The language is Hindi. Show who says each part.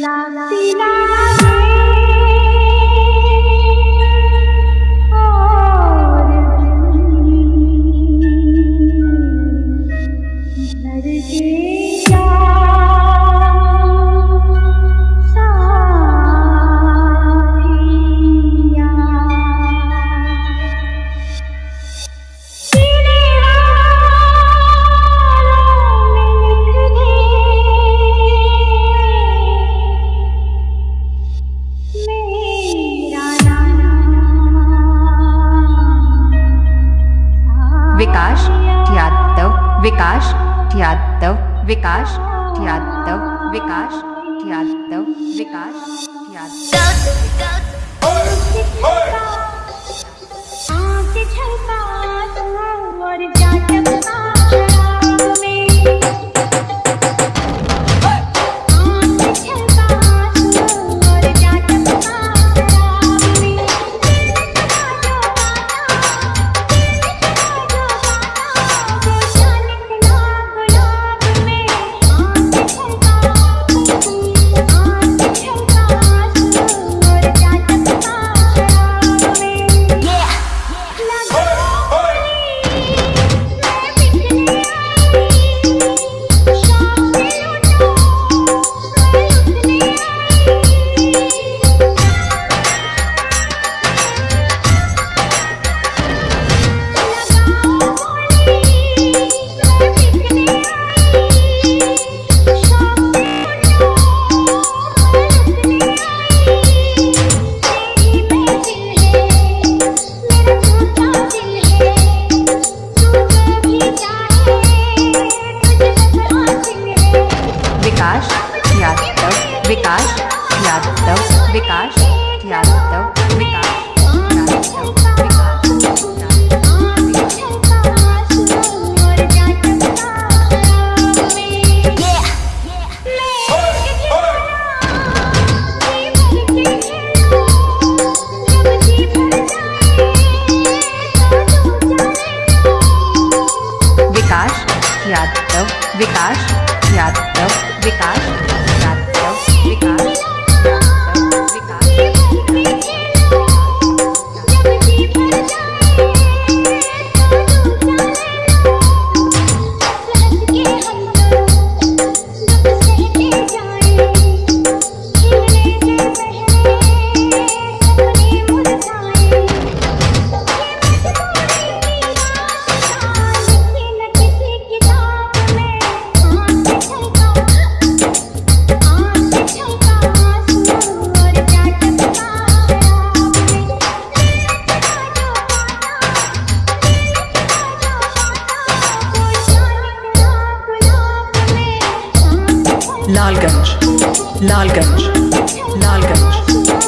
Speaker 1: 啦啦啦啦。विकास यादव विकास यादव विकास यादव विकास यादव विकास यादव यादव विकास यादव विकास
Speaker 2: लालगंज लालगंज लालगंज